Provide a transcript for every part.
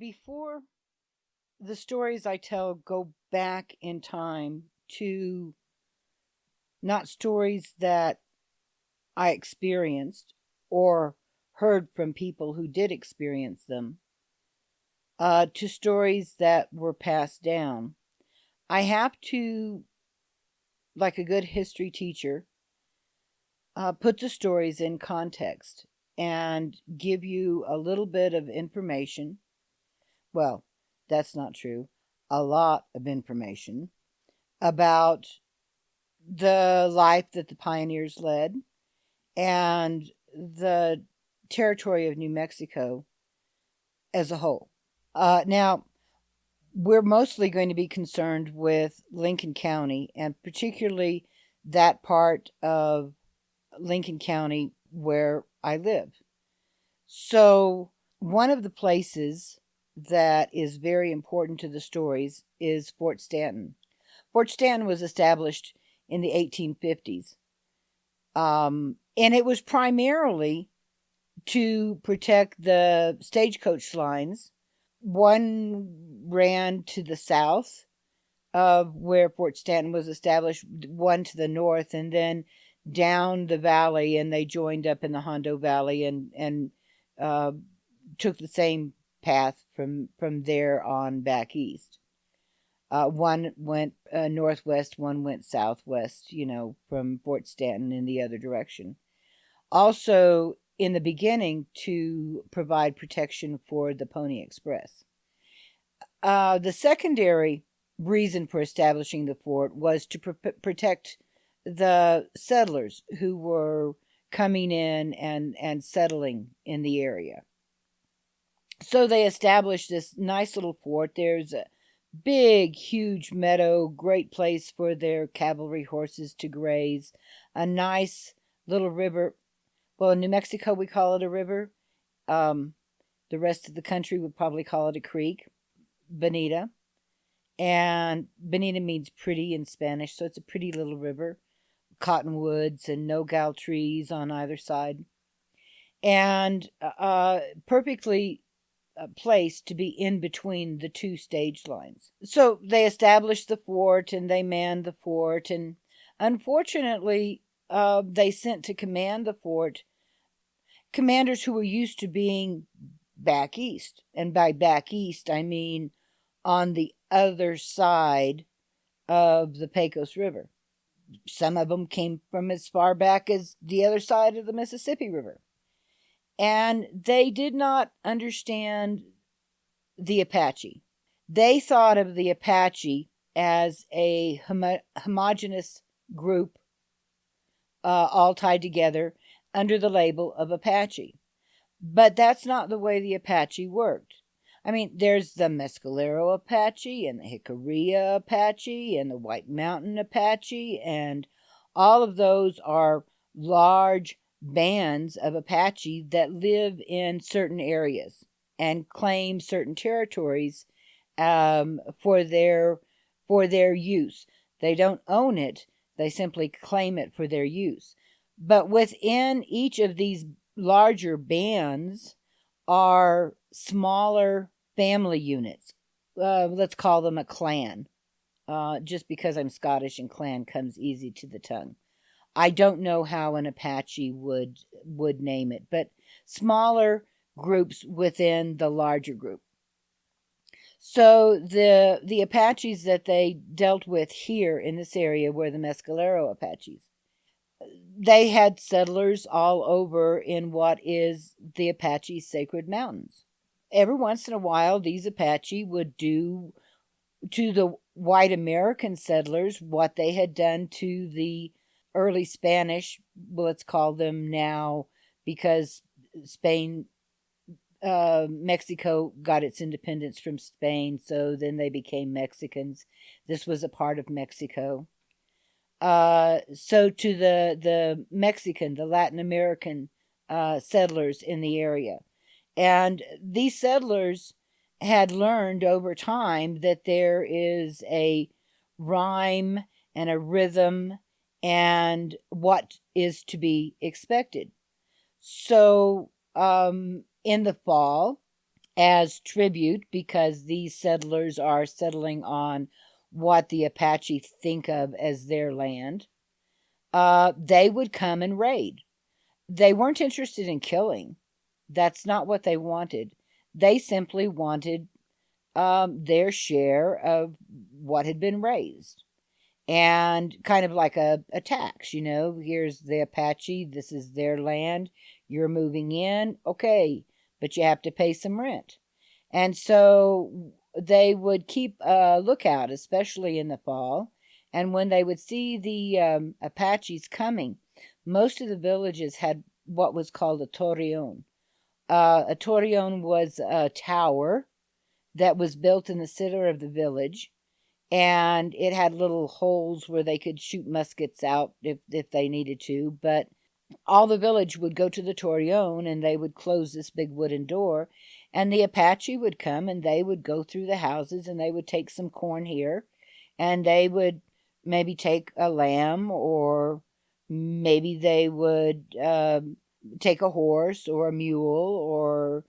Before the stories I tell go back in time to not stories that I experienced or heard from people who did experience them, uh, to stories that were passed down. I have to, like a good history teacher, uh, put the stories in context and give you a little bit of information. Well, that's not true. A lot of information about the life that the pioneers led and the territory of New Mexico as a whole. Uh, now, we're mostly going to be concerned with Lincoln County and particularly that part of Lincoln County where I live. So, one of the places that is very important to the stories is Fort Stanton. Fort Stanton was established in the 1850s. Um, and it was primarily to protect the stagecoach lines. One ran to the south of where Fort Stanton was established, one to the north, and then down the valley, and they joined up in the Hondo Valley and and uh, took the same path from from there on back east. Uh, one went uh, northwest, one went southwest. You know, from Fort Stanton in the other direction. Also, in the beginning, to provide protection for the Pony Express. Uh, the secondary reason for establishing the fort was to pr- protect the settlers who were coming in and, and settling in the area. So they established this nice little fort. There's a big, huge meadow, great place for their cavalry horses to graze, a nice little river. Well, in New Mexico, we call it a river. Um, the rest of the country would probably call it a creek, Bonita. And Bonita means pretty in Spanish, so it's a pretty little river cottonwoods and nogal trees on either side, and uh, perfectly placed to be in between the two stage lines. So they established the fort and they manned the fort, and unfortunately, uh, they sent to command the fort commanders who were used to being back east. And by back east, I mean on the other side of the Pecos River some of them came from as far back as the other side of the Mississippi River. And they did not understand the Apache. They thought of the Apache as a homo- homogenous group, uh, all tied together under the label of Apache. But that's not the way the Apache worked. I mean, there's the Mescalero Apache and the Jicarilla Apache and the White Mountain Apache, and all of those are large bands of Apache that live in certain areas and claim certain territories um, for their for their use. They don't own it; they simply claim it for their use. But within each of these larger bands are smaller family units. Uh, let's call them a clan, uh, just because I'm Scottish and clan comes easy to the tongue. I don't know how an Apache would would name it, but smaller groups within the larger group. So the the Apaches that they dealt with here in this area were the Mescalero Apaches. They had settlers all over in what is the Apache Sacred Mountains every once in a while, these Apache would do to the white American settlers what they had done to the early Spanish, let's call them now, because Spain, uh, Mexico got its independence from Spain, so then they became Mexicans. This was a part of Mexico. Uh, so to the the Mexican, the Latin American uh, settlers in the area, and these settlers had learned over time that there is a rhyme and a rhythm and what is to be expected. So, um, in the fall, as tribute because these settlers are settling on what the Apache think of as their land, uh, they would come and raid. They weren't interested in killing. That's not what they wanted. They simply wanted um, their share of what had been raised. And kind of like a, a tax, you know, here's the Apache, this is their land, you're moving in, okay, but you have to pay some rent. And so they would keep a lookout, especially in the fall. And when they would see the um, Apaches coming, most of the villages had what was called a torreon. Uh, a torreon was a tower that was built in the center of the village, and it had little holes where they could shoot muskets out if, if they needed to. But all the village would go to the torreon and they would close this big wooden door and the apache would come and they would go through the houses and they would take some corn here and they would maybe take a lamb or maybe they would uh, take a horse or a mule or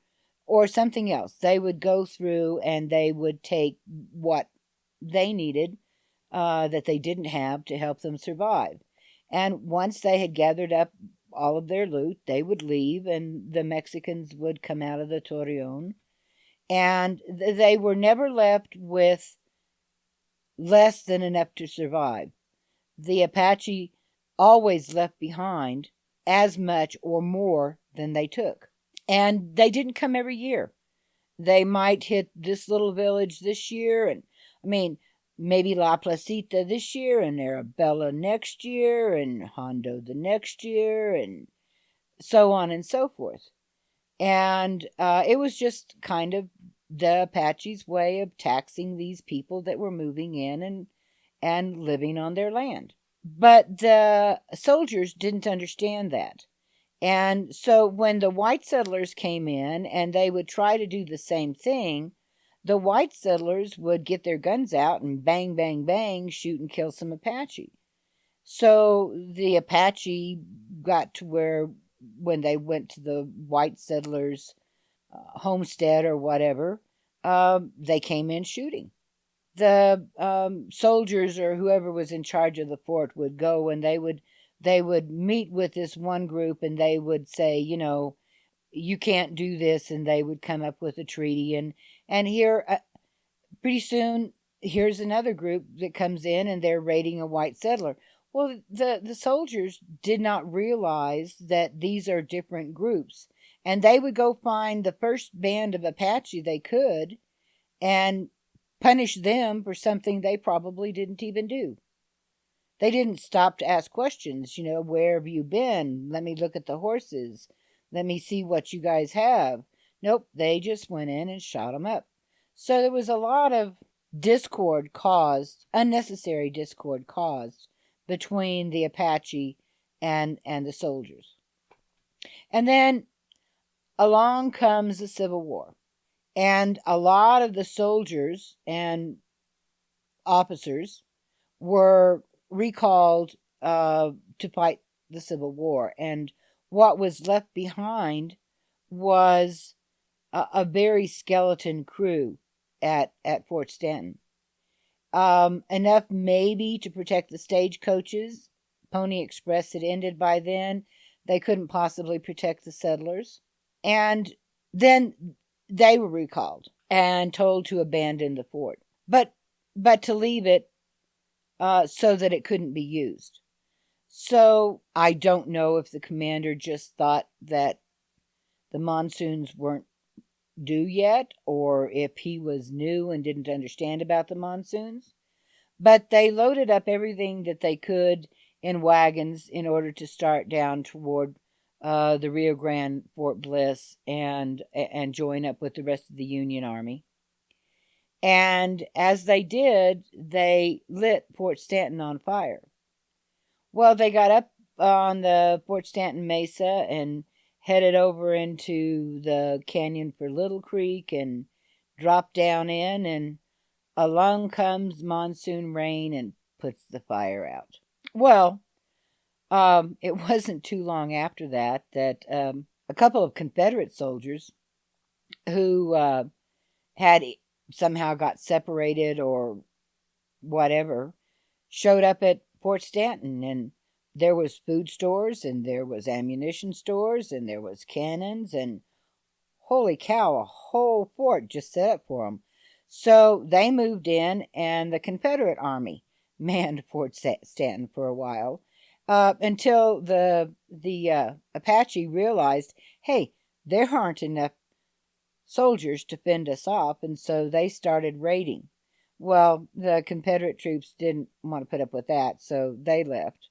or something else they would go through and they would take what they needed uh, that they didn't have to help them survive and once they had gathered up all of their loot, they would leave, and the Mexicans would come out of the Torreon. And they were never left with less than enough to survive. The Apache always left behind as much or more than they took. And they didn't come every year. They might hit this little village this year, and I mean, maybe La Placita this year and Arabela next year and Hondo the next year and so on and so forth. And uh, it was just kind of the Apaches' way of taxing these people that were moving in and and living on their land. But the soldiers didn't understand that. And so when the white settlers came in and they would try to do the same thing, the white settlers would get their guns out and bang, bang, bang, shoot and kill some Apache. So the Apache got to where, when they went to the white settlers' uh, homestead or whatever, uh, they came in shooting. The um, soldiers or whoever was in charge of the fort would go and they would they would meet with this one group and they would say, you know, you can't do this, and they would come up with a treaty and and here, uh, pretty soon, here's another group that comes in and they're raiding a white settler. Well, the, the soldiers did not realize that these are different groups. And they would go find the first band of Apache they could and punish them for something they probably didn't even do. They didn't stop to ask questions, you know, where have you been? Let me look at the horses. Let me see what you guys have. Nope, they just went in and shot him up. So there was a lot of discord caused, unnecessary discord caused between the Apache and and the soldiers. And then along comes the Civil War. And a lot of the soldiers and officers were recalled uh, to fight the Civil War. And what was left behind was a, a very skeleton crew at at Fort Stanton. Um, enough maybe to protect the stagecoaches. Pony Express had ended by then. They couldn't possibly protect the settlers. And then they were recalled and told to abandon the fort. But but to leave it uh, so that it couldn't be used. So I don't know if the commander just thought that the monsoons weren't due yet, or if he was new and didn't understand about the monsoons. But they loaded up everything that they could in wagons in order to start down toward uh, the Rio Grande Fort Bliss and and join up with the rest of the Union Army. And as they did, they lit Fort Stanton on fire. Well, they got up on the Fort Stanton Mesa and headed over into the canyon for Little Creek and dropped down in, and along comes monsoon rain and puts the fire out. Well, um, it wasn't too long after that that um, a couple of Confederate soldiers who uh, had somehow got separated or whatever showed up at Fort Stanton and there was food stores and there was ammunition stores and there was cannons and holy cow a whole fort just set up for them so they moved in and the confederate army manned fort stanton for a while uh, until the the uh, apache realized hey there aren't enough soldiers to fend us off and so they started raiding. Well the confederate troops didn't want to put up with that so they left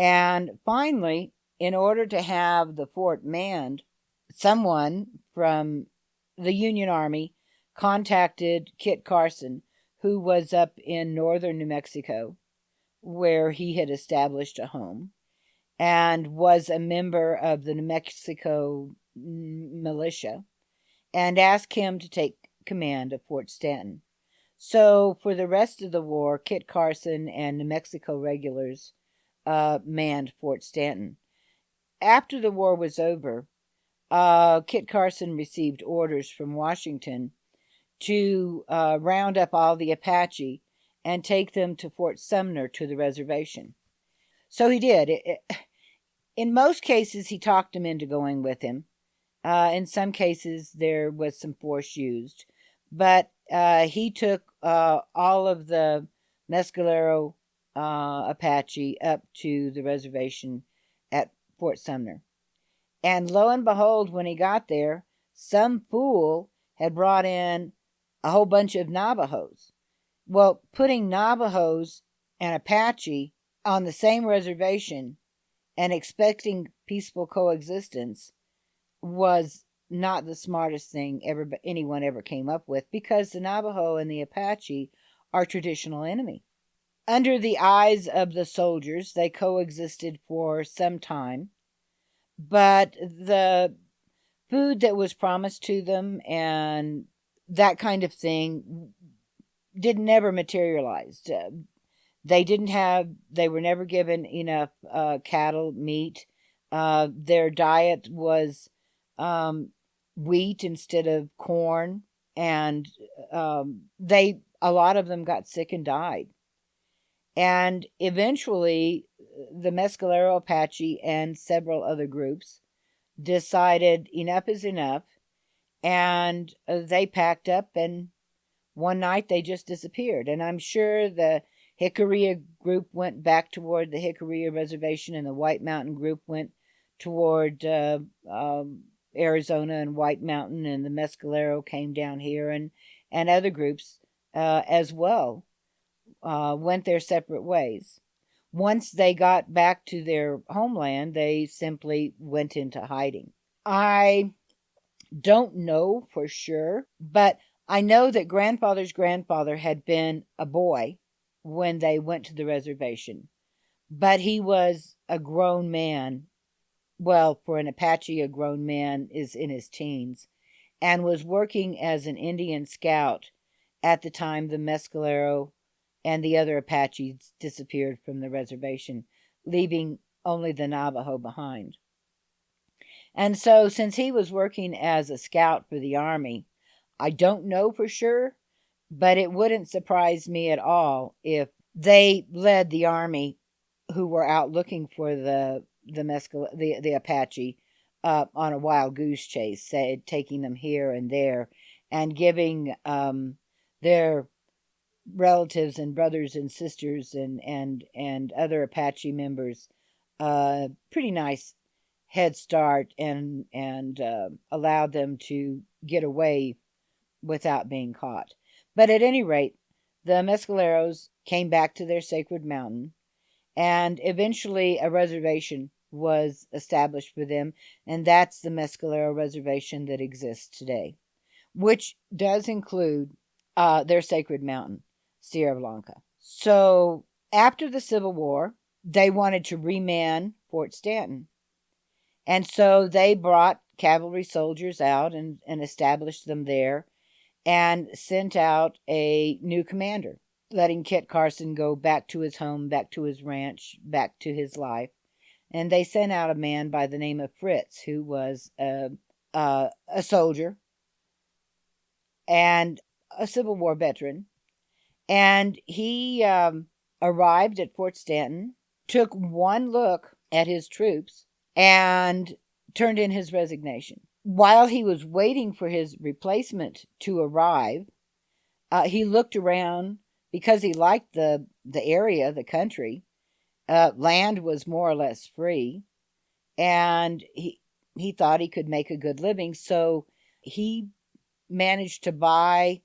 and finally, in order to have the fort manned, someone from the Union Army contacted Kit Carson, who was up in northern New Mexico, where he had established a home, and was a member of the New Mexico militia, and asked him to take command of Fort Stanton. So, for the rest of the war, Kit Carson and New Mexico regulars uh, manned Fort Stanton. After the war was over, uh, Kit Carson received orders from Washington to uh, round up all the Apache and take them to Fort Sumner to the reservation. So he did. It, it, in most cases, he talked them into going with him. Uh, in some cases, there was some force used. But uh, he took uh, all of the Mescalero uh, Apache up to the reservation at Fort Sumner. And lo and behold, when he got there, some fool had brought in a whole bunch of Navajos. Well, putting Navajos and Apache on the same reservation and expecting peaceful coexistence was not the smartest thing ever anyone ever came up with because the Navajo and the Apache are traditional enemy. Under the eyes of the soldiers, they coexisted for some time, but the food that was promised to them and that kind of thing did never materialize. Uh, they didn't have, they were never given enough uh, cattle, meat. Uh, their diet was um, wheat instead of corn, and um, they, a lot of them got sick and died. And eventually, the Mescalero Apache and several other groups decided enough is enough, and uh, they packed up, and one night they just disappeared. And I'm sure the Jicarilla group went back toward the Jicarilla Reservation, and the White Mountain group went toward uh, um, Arizona and White Mountain, and the Mescalero came down here, and and other groups uh, as well uh, went their separate ways. Once they got back to their homeland, they simply went into hiding. I don't know for sure, but I know that grandfather's grandfather had been a boy when they went to the reservation, but he was a grown man. Well, for an Apache, a grown man is in his teens, and was working as an Indian scout at the time the Mescalero and the other Apaches disappeared from the reservation, leaving only the Navajo behind. And so, since he was working as a scout for the Army, I don't know for sure, but it wouldn't surprise me at all if they led the Army who were out looking for the the mescal the, the Apache uh, on a wild goose chase, say, taking them here and there, and giving um, their relatives and brothers and sisters and and and other Apache members uh, pretty nice head start and and uh, allowed them to get away without being caught. But at any rate, the Mescaleros came back to their sacred mountain, and eventually a reservation was established for them, and that's the Mescalero Reservation that exists today, which does include uh, their sacred mountain. Sierra Blanca. So after the Civil War, they wanted to reman Fort Stanton. And so they brought cavalry soldiers out and, and established them there and sent out a new commander, letting Kit Carson go back to his home, back to his ranch, back to his life. And they sent out a man by the name of Fritz, who was a, a, a soldier and a Civil War veteran. And he um, arrived at Fort Stanton, took one look at his troops, and turned in his resignation. While he was waiting for his replacement to arrive, uh, he looked around because he liked the, the area, the country. Uh, land was more or less free, and he he thought he could make a good living. So he managed to buy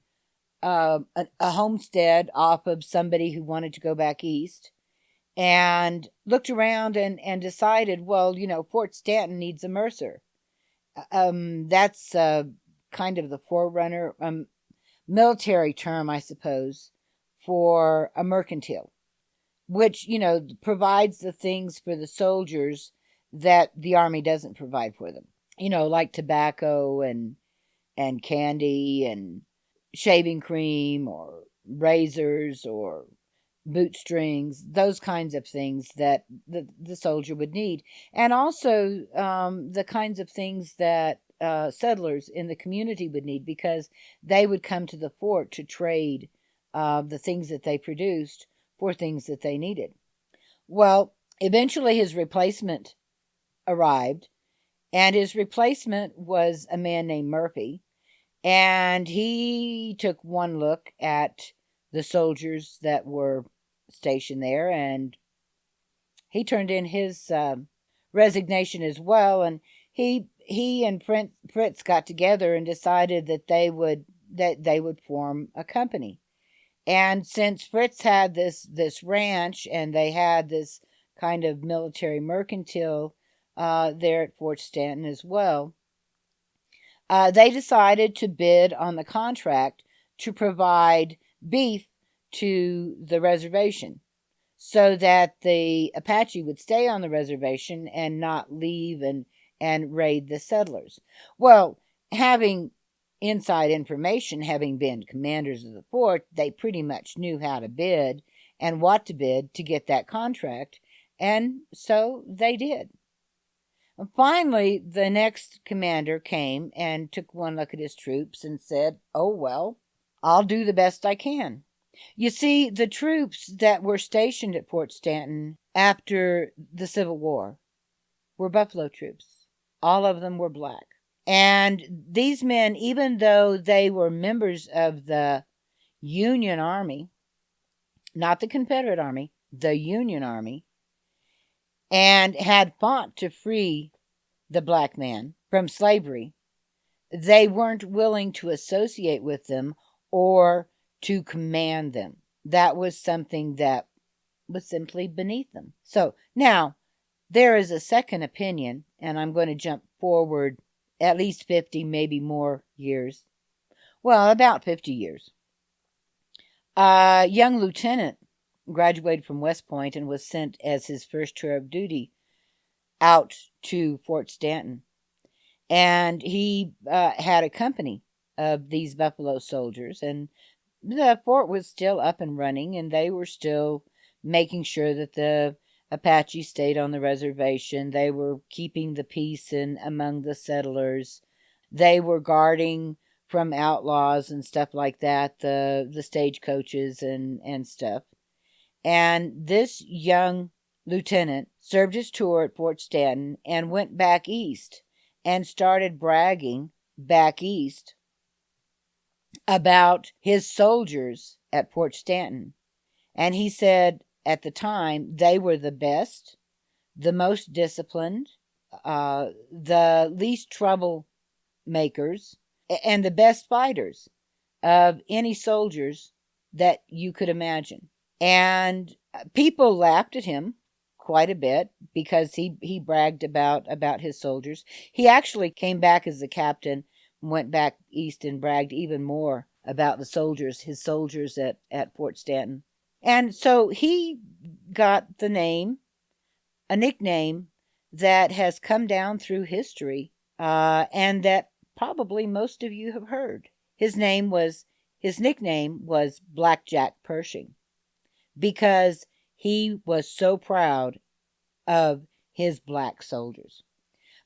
uh, a, a homestead off of somebody who wanted to go back east and looked around and, and decided, well, you know, Fort Stanton needs a Mercer. Um, that's uh, kind of the forerunner, um, military term, I suppose, for a mercantile, which, you know, provides the things for the soldiers that the army doesn't provide for them. You know, like tobacco and and candy and shaving cream or razors or boot strings, those kinds of things that the, the soldier would need. And also um, the kinds of things that uh, settlers in the community would need because they would come to the fort to trade uh, the things that they produced for things that they needed. Well, eventually his replacement arrived, and his replacement was a man named Murphy. And he took one look at the soldiers that were stationed there and he turned in his uh, resignation as well. And he he and Fritz got together and decided that they would that they would form a company. And since Fritz had this this ranch and they had this kind of military mercantile uh, there at Fort Stanton as well, uh, they decided to bid on the contract to provide beef to the reservation so that the Apache would stay on the reservation and not leave and, and raid the settlers. Well, having inside information, having been commanders of the fort, they pretty much knew how to bid and what to bid to get that contract, and so they did. Finally, the next commander came and took one look at his troops and said, Oh, well, I'll do the best I can. You see, the troops that were stationed at Fort Stanton after the Civil War were Buffalo troops. All of them were black. And these men, even though they were members of the Union Army, not the Confederate Army, the Union Army, and had fought to free the black man from slavery, they weren't willing to associate with them or to command them. That was something that was simply beneath them. So now there is a second opinion, and I'm going to jump forward at least 50, maybe more years. Well, about 50 years. A young lieutenant graduated from West Point and was sent as his first tour of duty out to Fort Stanton. And he uh, had a company of these Buffalo soldiers, and the fort was still up and running, and they were still making sure that the Apache stayed on the reservation. They were keeping the peace in among the settlers. They were guarding from outlaws and stuff like that, the the stagecoaches and and stuff. And this young lieutenant served his tour at Fort Stanton and went back east and started bragging back east about his soldiers at Fort Stanton. And he said at the time they were the best, the most disciplined, uh, the least trouble makers, and the best fighters of any soldiers that you could imagine. And people laughed at him quite a bit because he, he bragged about, about his soldiers. He actually came back as a captain, went back east and bragged even more about the soldiers, his soldiers at, at Fort Stanton. And so he got the name, a nickname that has come down through history uh, and that probably most of you have heard. His name was, his nickname was Blackjack Pershing because he was so proud of his black soldiers.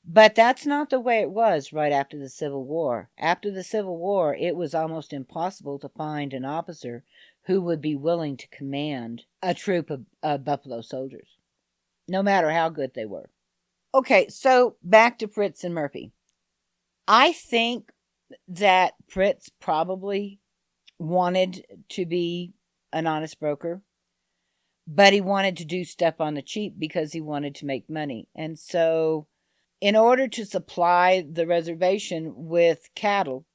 But that's not the way it was right after the Civil War. After the Civil War, it was almost impossible to find an officer who would be willing to command a troop of, of Buffalo soldiers, no matter how good they were. Okay, so back to Fritz and Murphy. I think that Fritz probably wanted to be an honest broker, but he wanted to do stuff on the cheap because he wanted to make money. And so, in order to supply the reservation with cattle,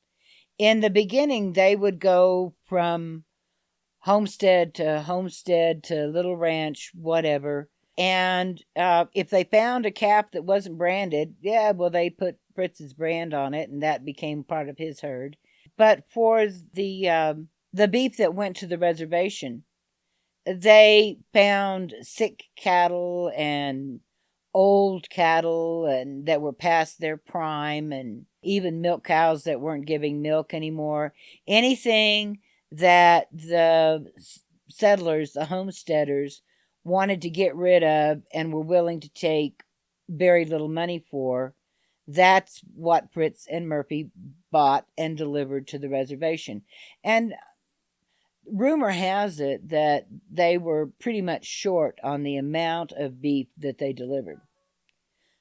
in the beginning, they would go from homestead to homestead to little ranch, whatever. And uh, if they found a calf that wasn't branded, yeah, well, they put Fritz's brand on it, and that became part of his herd. But for the um, the beef that went to the reservation, they found sick cattle and old cattle and that were past their prime and even milk cows that weren't giving milk anymore. Anything that the settlers the homesteaders wanted to get rid of and were willing to take very little money for that's what Fritz and Murphy bought and delivered to the reservation. And rumor has it that they were pretty much short on the amount of beef that they delivered.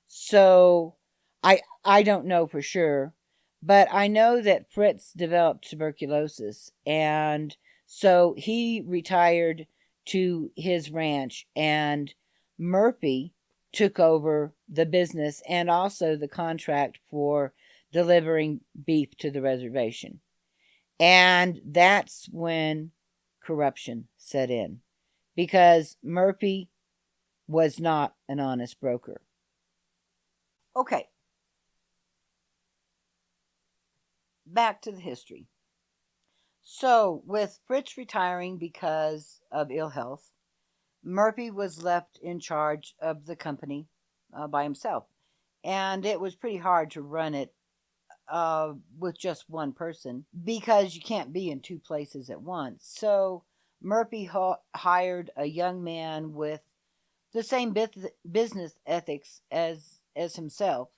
So I I don't know for sure, but I know that Fritz developed tuberculosis and so he retired to his ranch and Murphy took over the business and also the contract for delivering beef to the reservation. And that's when corruption set in because Murphy was not an honest broker. Okay. Back to the history. So, with Fritz retiring because of ill health, Murphy was left in charge of the company uh, by himself. And it was pretty hard to run it uh, with just one person because you can't be in two places at once. So Murphy hired a young man with the same business ethics as as himself.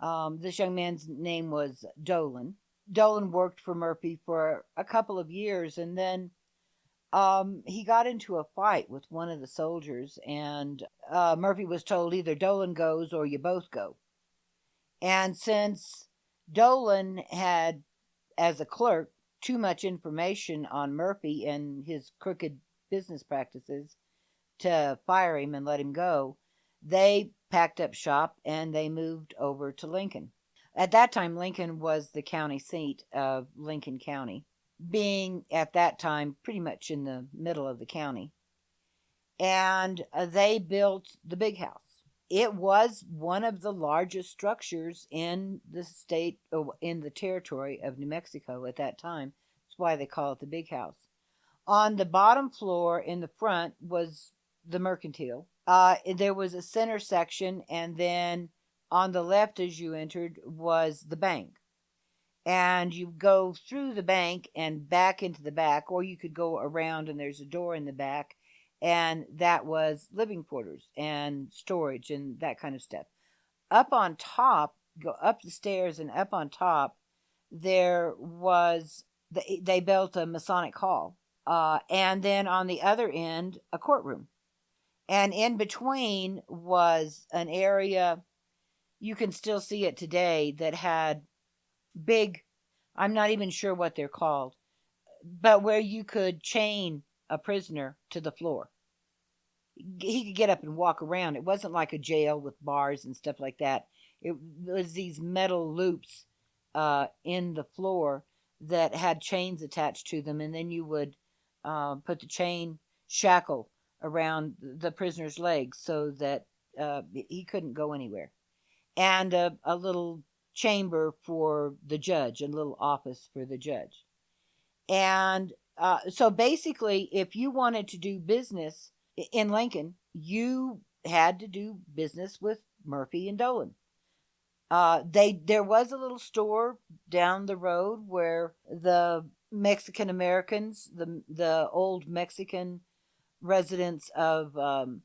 Um, this young man's name was Dolan. Dolan worked for Murphy for a couple of years, and then um, he got into a fight with one of the soldiers, and uh, Murphy was told either Dolan goes or you both go. And since Dolan had, as a clerk, too much information on Murphy and his crooked business practices to fire him and let him go, they packed up shop and they moved over to Lincoln. At that time, Lincoln was the county seat of Lincoln County, being at that time pretty much in the middle of the county. And uh, they built the big house it was one of the largest structures in the state oh, in the territory of New Mexico at that time. That's why they call it the big house. On the bottom floor in the front was the mercantile. Uh, there was a center section, and then on the left as you entered was the bank. And you go through the bank and back into the back, or you could go around and there's a door in the back and that was living quarters and storage and that kind of stuff. Up on top, go up the stairs and up on top, there was the, they built a Masonic hall, uh, and then on the other end, a courtroom, and in between was an area. You can still see it today that had big. I'm not even sure what they're called, but where you could chain a prisoner to the floor. He could get up and walk around. It wasn't like a jail with bars and stuff like that. It was these metal loops uh, in the floor that had chains attached to them, and then you would uh, put the chain shackle around the prisoner's legs so that uh, he couldn't go anywhere, and a, a little chamber for the judge, a little office for the judge. And uh, so basically, if you wanted to do business in Lincoln, you had to do business with Murphy and Dolan. Uh, they there was a little store down the road where the Mexican Americans, the the old Mexican residents of um,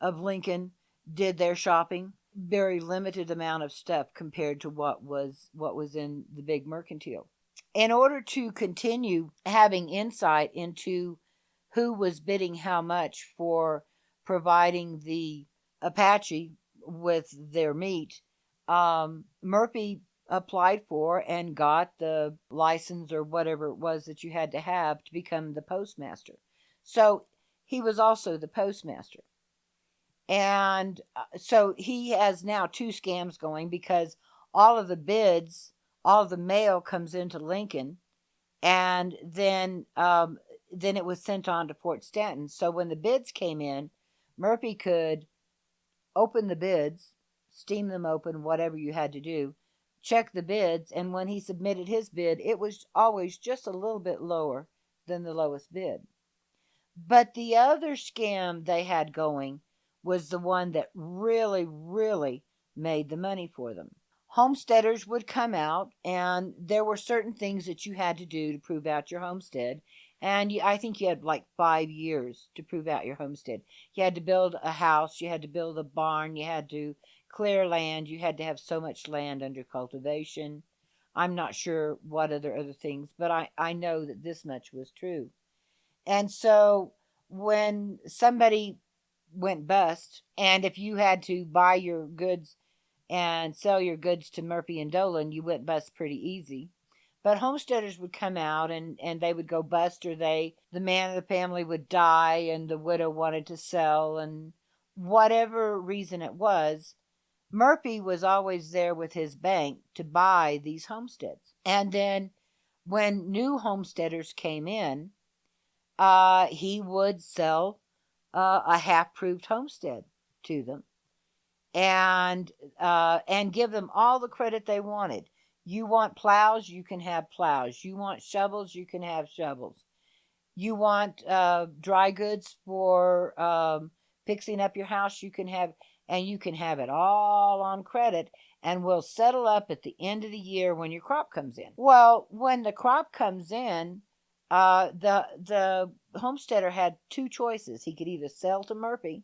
of Lincoln, did their shopping. very limited amount of stuff compared to what was what was in the big mercantile. In order to continue having insight into who was bidding how much for providing the Apache with their meat, um, Murphy applied for and got the license or whatever it was that you had to have to become the postmaster. So he was also the postmaster. And uh, so he has now two scams going because all of the bids, all the mail comes into Lincoln, and then um, then it was sent on to Fort Stanton. So when the bids came in, Murphy could open the bids, steam them open, whatever you had to do, check the bids, and when he submitted his bid, it was always just a little bit lower than the lowest bid. But the other scam they had going was the one that really, really made the money for them. Homesteaders would come out, and there were certain things that you had to do to prove out your homestead. And you, I think you had like five years to prove out your homestead. You had to build a house, you had to build a barn, you had to clear land, you had to have so much land under cultivation. I'm not sure what other other things, but I, I know that this much was true. And so when somebody went bust, and if you had to buy your goods and sell your goods to Murphy and Dolan, you went bust pretty easy. But homesteaders would come out and, and they would go bust, or they the man of the family would die, and the widow wanted to sell, and whatever reason it was, Murphy was always there with his bank to buy these homesteads. And then when new homesteaders came in, uh, he would sell uh, a half-proved homestead to them and uh, and give them all the credit they wanted. You want plows, you can have plows. You want shovels, you can have shovels. You want uh, dry goods for um, fixing up your house, you can have, and you can have it all on credit, and we'll settle up at the end of the year when your crop comes in. Well, when the crop comes in, uh, the the homesteader had two choices. He could either sell to Murphy,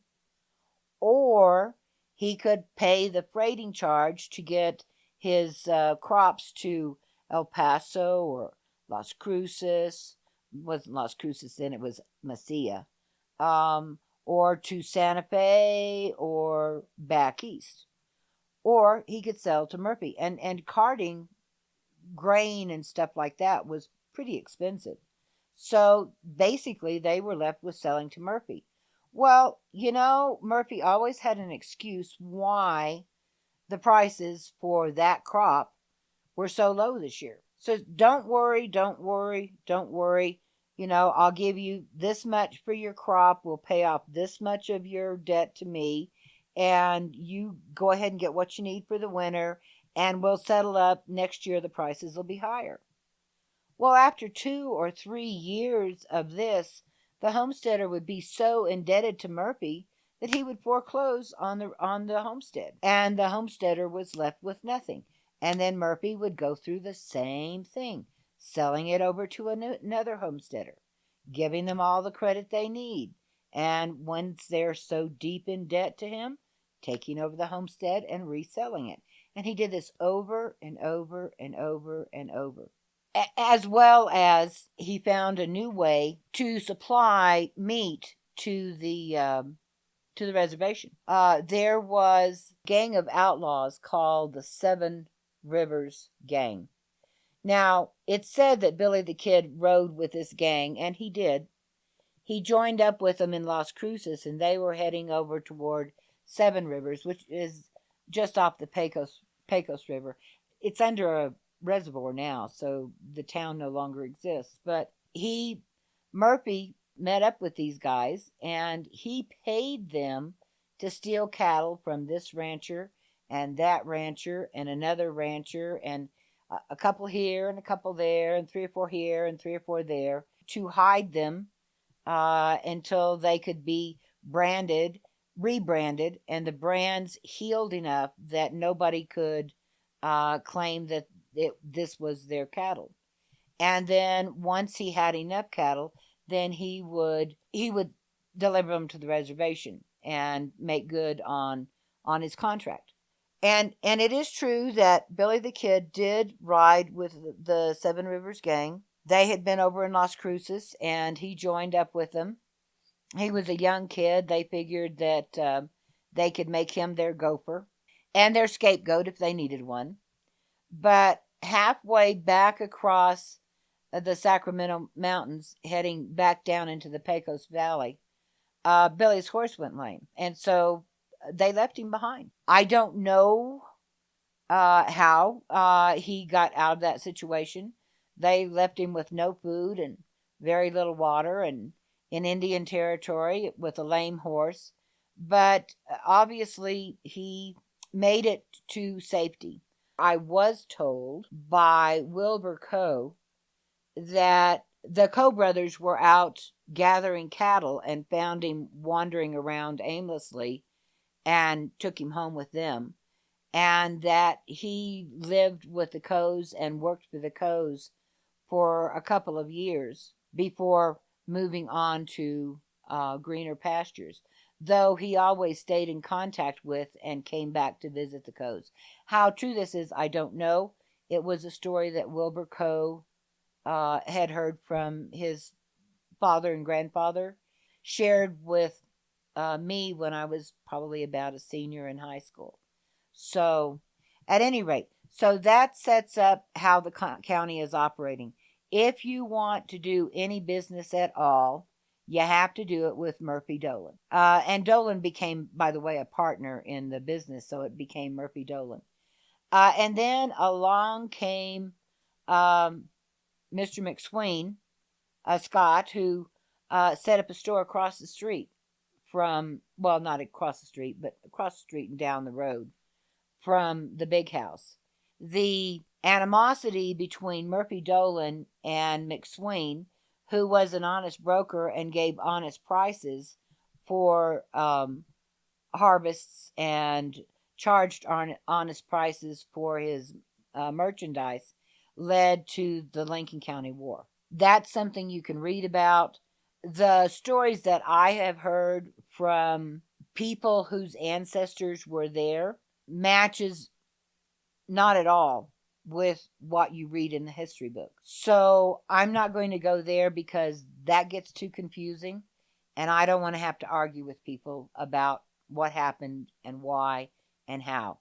or he could pay the freighting charge to get his uh, crops to El Paso or Las Cruces. It wasn't Las Cruces then; it was Mesilla, um, or to Santa Fe or back east, or he could sell to Murphy. And and carting grain and stuff like that was pretty expensive. So basically, they were left with selling to Murphy. Well, you know, Murphy always had an excuse why the prices for that crop were so low this year. So don't worry, don't worry, don't worry. You know, I'll give you this much for your crop. We'll pay off this much of your debt to me. And you go ahead and get what you need for the winter. And we'll settle up next year. The prices will be higher. Well, after two or three years of this, the homesteader would be so indebted to Murphy that he would foreclose on the on the homestead, and the homesteader was left with nothing. And then Murphy would go through the same thing, selling it over to another homesteader, giving them all the credit they need, and once they're so deep in debt to him, taking over the homestead and reselling it. And he did this over and over and over and over as well as he found a new way to supply meat to the um, to the reservation. Uh, there was a gang of outlaws called the Seven Rivers Gang. Now, it's said that Billy the Kid rode with this gang, and he did. He joined up with them in Las Cruces, and they were heading over toward Seven Rivers, which is just off the Pecos, Pecos River. It's under a reservoir now, so the town no longer exists. But he, Murphy, met up with these guys and he paid them to steal cattle from this rancher and that rancher and another rancher and a couple here and a couple there and three or four here and three or four there to hide them uh, until they could be branded, rebranded, and the brands healed enough that nobody could uh, claim that it, this was their cattle. And then once he had enough cattle, then he would he would deliver them to the reservation and make good on on his contract. And and it is true that Billy the Kid did ride with the Seven Rivers Gang. They had been over in Las Cruces, and he joined up with them. He was a young kid. They figured that uh, they could make him their gopher and their scapegoat if they needed one. But halfway back across uh, the Sacramento Mountains, heading back down into the Pecos Valley, uh, Billy's horse went lame, and so uh, they left him behind. I don't know uh, how uh, he got out of that situation. They left him with no food and very little water, and in Indian territory with a lame horse. But uh, obviously, he made it to safety. I was told by Wilbur Coe that the Coe brothers were out gathering cattle and found him wandering around aimlessly and took him home with them. And that he lived with the Coes and worked for the Coes for a couple of years before moving on to uh, greener pastures though he always stayed in contact with and came back to visit the Coes. How true this is, I don't know. It was a story that Wilbur Coe uh, had heard from his father and grandfather, shared with uh, me when I was probably about a senior in high school. So, at any rate, so that sets up how the county is operating. If you want to do any business at all, you have to do it with Murphy Dolan. Uh, and Dolan became, by the way, a partner in the business, so it became Murphy Dolan. Uh, and then along came um, Mr. McSween, a Scott, who uh, set up a store across the street from, well, not across the street, but across the street and down the road from the big house. The animosity between Murphy Dolan and McSween who was an honest broker and gave honest prices for um, harvests and charged honest prices for his uh, merchandise led to the Lincoln County War. That's something you can read about. The stories that I have heard from people whose ancestors were there matches not at all with what you read in the history book. So I'm not going to go there because that gets too confusing. And I don't want to have to argue with people about what happened and why and how.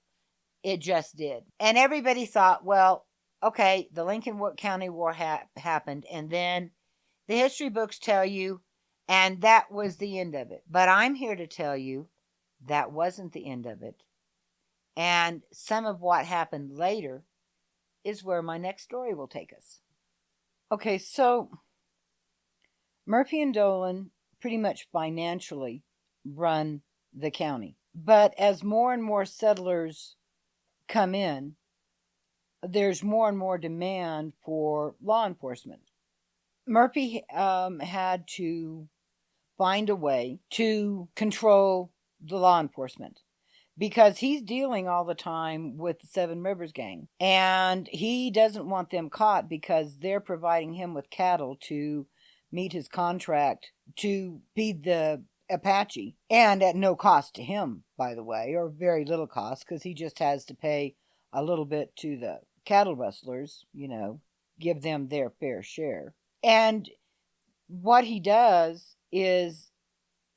It just did. And everybody thought, well, okay, the Lincoln County War ha- happened. And then the history books tell you, and that was the end of it. But I'm here to tell you that wasn't the end of it. And some of what happened later is where my next story will take us. Okay, so Murphy and Dolan pretty much financially run the county. But as more and more settlers come in, there's more and more demand for law enforcement. Murphy um, had to find a way to control the law enforcement because he's dealing all the time with the Seven Rivers gang. And he doesn't want them caught because they're providing him with cattle to meet his contract to feed the Apache. And at no cost to him, by the way, or very little cost because he just has to pay a little bit to the cattle rustlers, you know, give them their fair share. And what he does is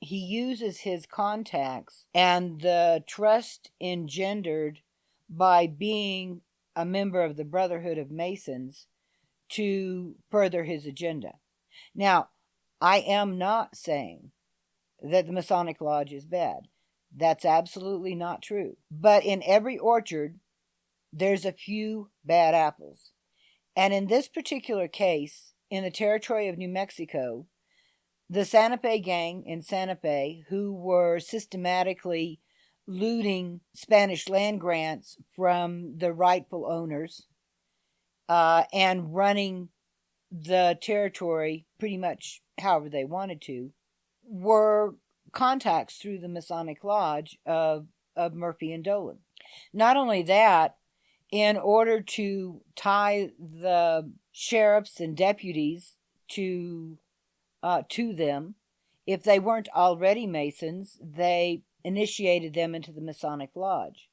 he uses his contacts and the trust engendered by being a member of the Brotherhood of Masons to further his agenda. Now, I am not saying that the Masonic Lodge is bad. That's absolutely not true. But in every orchard, there's a few bad apples. And in this particular case, in the territory of New Mexico, the Santa Fe gang in Santa Fe, who were systematically looting Spanish land grants from the rightful owners uh, and running the territory pretty much however they wanted to, were contacts through the Masonic Lodge of, of Murphy and Dolan. Not only that, in order to tie the sheriffs and deputies to uh, to them. If they weren't already Masons, they initiated them into the Masonic Lodge.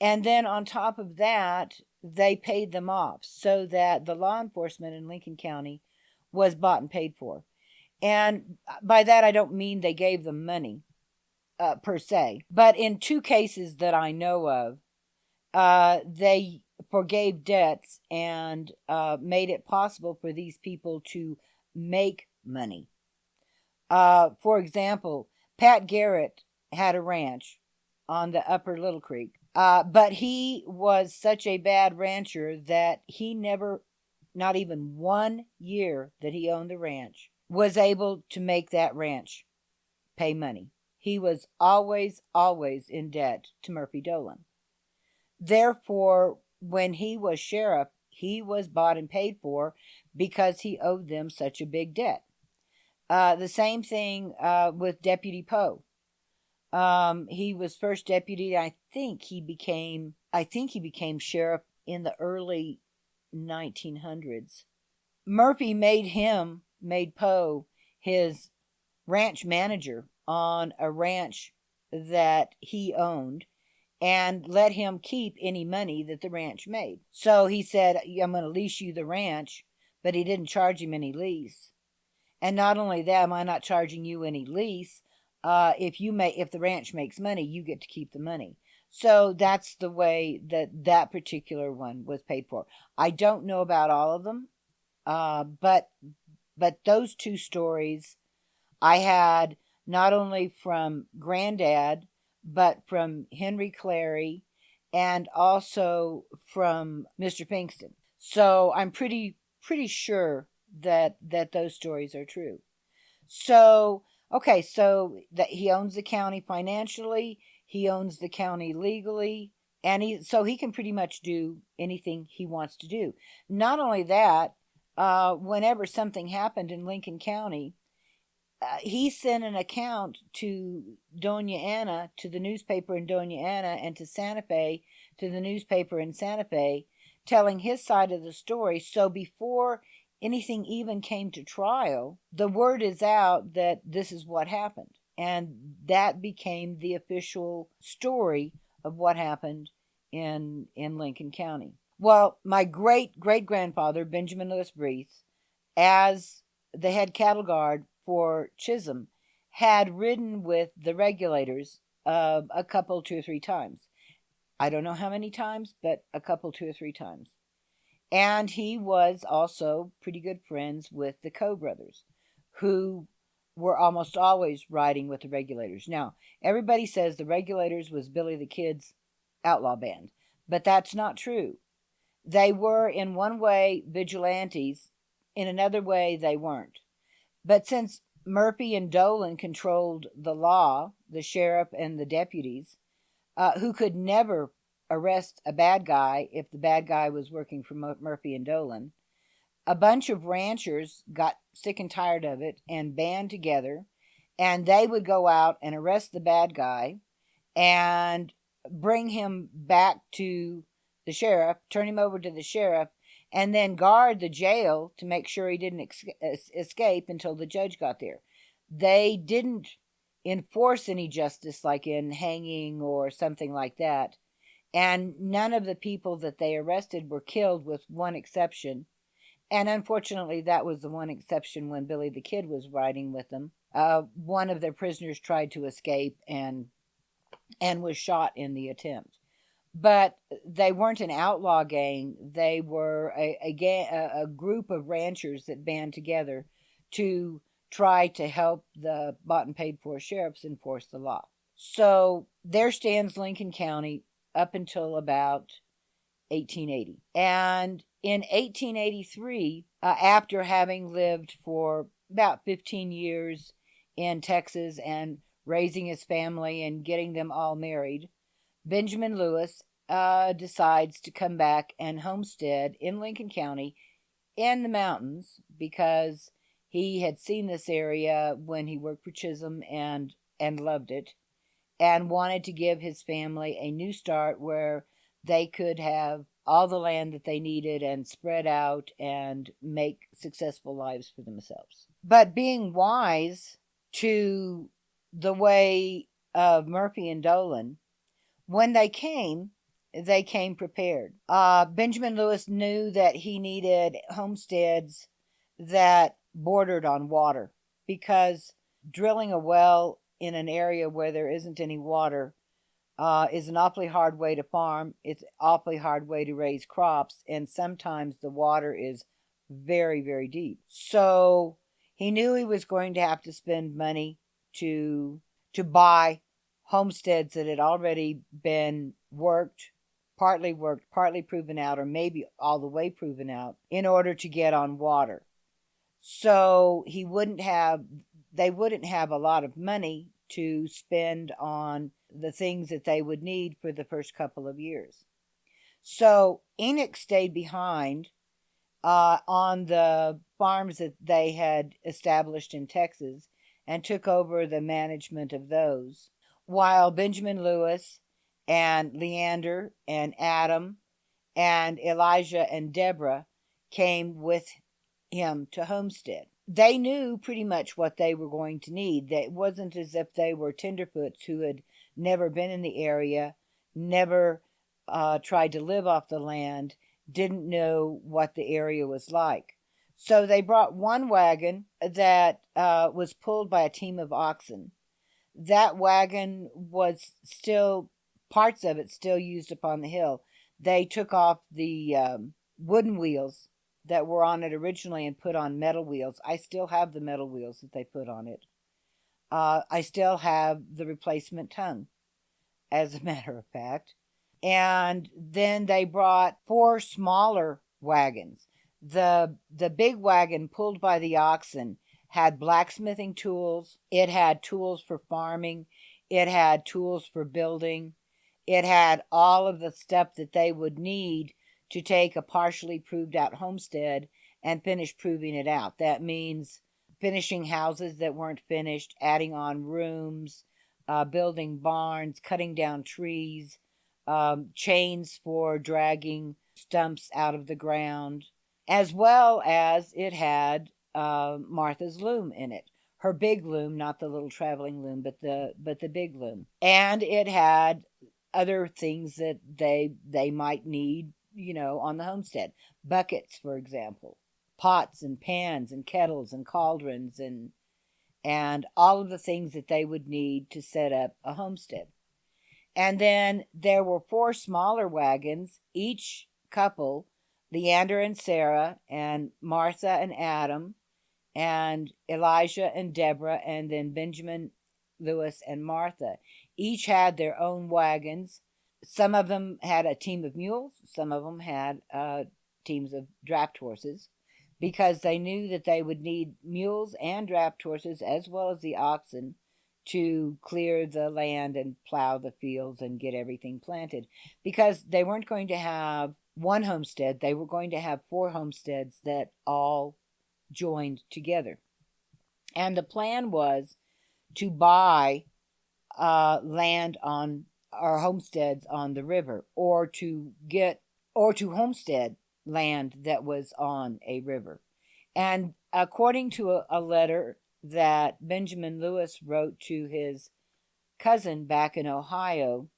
And then on top of that, they paid them off so that the law enforcement in Lincoln County was bought and paid for. And by that, I don't mean they gave them money uh, per se, but in two cases that I know of, uh, they forgave debts and uh, made it possible for these people to make money. Uh, for example, Pat Garrett had a ranch on the upper Little Creek, uh, but he was such a bad rancher that he never, not even one year that he owned the ranch, was able to make that ranch pay money. He was always, always in debt to Murphy Dolan. Therefore, when he was sheriff, he was bought and paid for because he owed them such a big debt. Uh, the same thing uh, with Deputy Poe. Um, he was first deputy. I think he became. I think he became sheriff in the early 1900s. Murphy made him made Poe his ranch manager on a ranch that he owned and let him keep any money that the ranch made. So he said, I'm going to lease you the ranch, but he didn't charge him any lease. And not only that, am I not charging you any lease? Uh, if you may, if the ranch makes money, you get to keep the money. So that's the way that that particular one was paid for. I don't know about all of them, uh, but but those two stories I had not only from Granddad but from Henry Clary and also from Mr. Pinkston. So I'm pretty pretty sure that that those stories are true. So okay, so that he owns the county financially, he owns the county legally, and he so he can pretty much do anything he wants to do. Not only that, uh, whenever something happened in Lincoln County, uh, he sent an account to Dona Ana, to the newspaper in Dona Ana, and to Santa Fe, to the newspaper in Santa Fe, telling his side of the story. So before anything even came to trial, the word is out that this is what happened. And that became the official story of what happened in, in Lincoln County. Well, my great great grandfather, Benjamin Lewis Breese, as the head cattle guard for Chisum, had ridden with the regulators uh, a couple, two or three times. I don't know how many times, but a couple, two or three times. And he was also pretty good friends with the Coe brothers, who were almost always riding with the regulators. Now, everybody says the regulators was Billy the Kid's outlaw band, but that's not true. They were, in one way, vigilantes, in another way, they weren't. But since Murphy and Dolan controlled the law, the sheriff and the deputies, uh, who could never arrest a bad guy if the bad guy was working for Murphy and Dolan. A bunch of ranchers got sick and tired of it and band together, and they would go out and arrest the bad guy and bring him back to the sheriff, turn him over to the sheriff, and then guard the jail to make sure he didn't escape until the judge got there. They didn't enforce any justice like in hanging or something like that and none of the people that they arrested were killed, with one exception. And unfortunately, that was the one exception when Billy the Kid was riding with them. Uh, one of their prisoners tried to escape and and was shot in the attempt. But they weren't an outlaw gang; they were a a, a group of ranchers that band together to try to help the bought and paid for sheriffs enforce the law. So there stands Lincoln County up until about 1880. And in 1883, uh, after having lived for about 15 years in Texas and raising his family and getting them all married, Benjamin Lewis uh, decides to come back and homestead in Lincoln County in the mountains because he had seen this area when he worked for Chisum and and loved it and wanted to give his family a new start where they could have all the land that they needed and spread out and make successful lives for themselves. But being wise to the way of Murphy and Dolan, when they came, they came prepared. Uh, Benjamin Lewis knew that he needed homesteads that bordered on water because drilling a well in an area where there isn't any water uh, is an awfully hard way to farm. It's awfully hard way to raise crops, and sometimes the water is very, very deep. So he knew he was going to have to spend money to to buy homesteads that had already been worked, partly worked, partly proven out, or maybe all the way proven out, in order to get on water. So he wouldn't have they wouldn't have a lot of money to spend on the things that they would need for the first couple of years. So Enoch stayed behind uh, on the farms that they had established in Texas and took over the management of those, while Benjamin Lewis and Leander and Adam and Elijah and Deborah came with him to Homestead they knew pretty much what they were going to need. It wasn't as if they were tenderfoots who had never been in the area, never uh, tried to live off the land, didn't know what the area was like. So they brought one wagon that uh, was pulled by a team of oxen. That wagon was still, parts of it still used upon the hill. They took off the um, wooden wheels that were on it originally and put on metal wheels. I still have the metal wheels that they put on it. Uh, I still have the replacement tongue, as a matter of fact. And then they brought four smaller wagons. The the big wagon pulled by the oxen had blacksmithing tools. It had tools for farming. It had tools for building. It had all of the stuff that they would need to take a partially proved out homestead and finish proving it out. That means finishing houses that weren't finished, adding on rooms, uh, building barns, cutting down trees, um, chains for dragging stumps out of the ground, as well as it had uh, Martha's loom in it. Her big loom, not the little traveling loom, but the but the big loom, and it had other things that they they might need you know, on the homestead. Buckets, for example, pots and pans and kettles and cauldrons and and all of the things that they would need to set up a homestead. And then there were four smaller wagons, each couple, Leander and Sarah, and Martha and Adam, and Elijah and Deborah, and then Benjamin, Lewis, and Martha. Each had their own wagons some of them had a team of mules, some of them had uh, teams of draft horses because they knew that they would need mules and draft horses as well as the oxen to clear the land and plow the fields and get everything planted because they weren't going to have one homestead, they were going to have four homesteads that all joined together. And the plan was to buy uh, land on our homesteads on the river or to get or to homestead land that was on a river. And according to a, a letter that Benjamin Lewis wrote to his cousin back in Ohio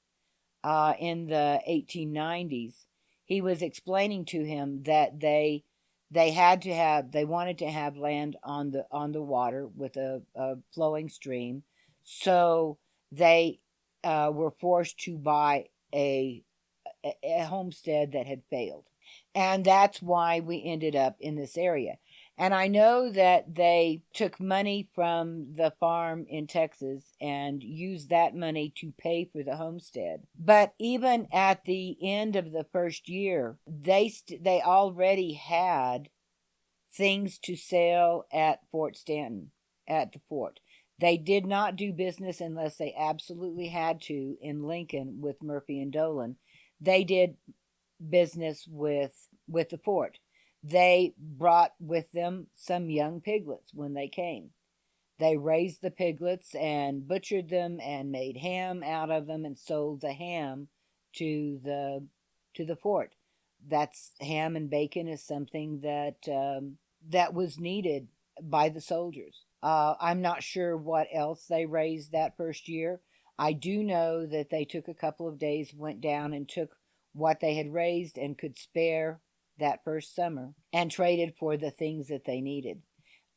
uh, in the 1890s, he was explaining to him that they they had to have they wanted to have land on the on the water with a, a flowing stream, so they uh, were forced to buy a, a homestead that had failed. And that's why we ended up in this area. And I know that they took money from the farm in Texas and used that money to pay for the homestead. But even at the end of the first year, they they already had things to sell at Fort Stanton, at the fort. They did not do business unless they absolutely had to in Lincoln with Murphy and Dolan. They did business with with the fort. They brought with them some young piglets when they came. They raised the piglets and butchered them and made ham out of them and sold the ham to the to the fort. That's ham and bacon is something that um, that was needed by the soldiers. Uh, I'm not sure what else they raised that first year. I do know that they took a couple of days, went down and took what they had raised and could spare that first summer and traded for the things that they needed.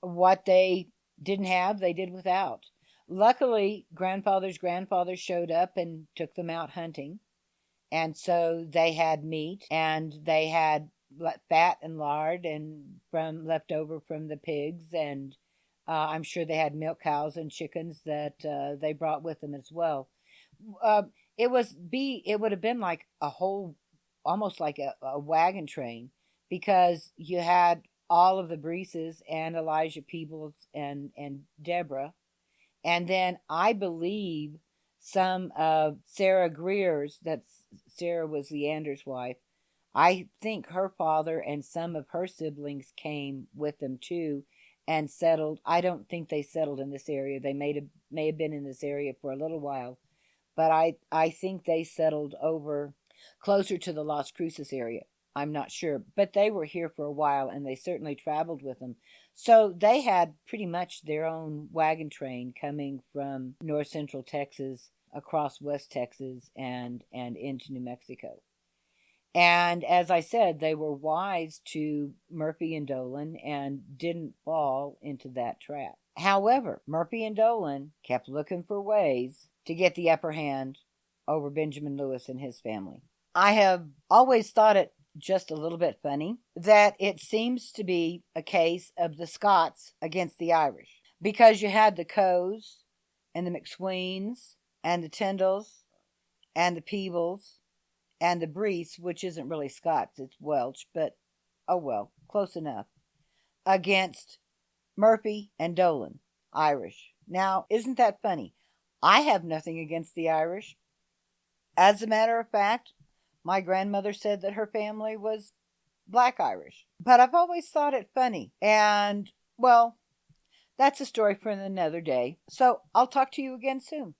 What they didn't have, they did without. Luckily, grandfather's grandfather showed up and took them out hunting. And so they had meat and they had fat and lard and from left over from the pigs and uh, I'm sure they had milk cows and chickens that uh, they brought with them as well. Uh, it was be it would have been like a whole, almost like a, a wagon train, because you had all of the Breeses and Elijah Peebles and and Deborah, and then I believe some of Sarah Greer's. That's Sarah was Leander's wife. I think her father and some of her siblings came with them too and settled. I don't think they settled in this area. They may have may have been in this area for a little while, but I I think they settled over closer to the Las Cruces area. I'm not sure, but they were here for a while and they certainly traveled with them. So they had pretty much their own wagon train coming from north central Texas across west Texas and and into New Mexico. And as I said, they were wise to Murphy and Dolan and didn't fall into that trap. However, Murphy and Dolan kept looking for ways to get the upper hand over Benjamin Lewis and his family. I have always thought it just a little bit funny that it seems to be a case of the Scots against the Irish because you had the Coes and the McSweens and the Tyndalls and the Peebles and the Breese, which isn't really Scots, it's Welsh, but oh well, close enough, against Murphy and Dolan, Irish. Now, isn't that funny? I have nothing against the Irish. As a matter of fact, my grandmother said that her family was black Irish. But I've always thought it funny. And, well, that's a story for another day. So I'll talk to you again soon.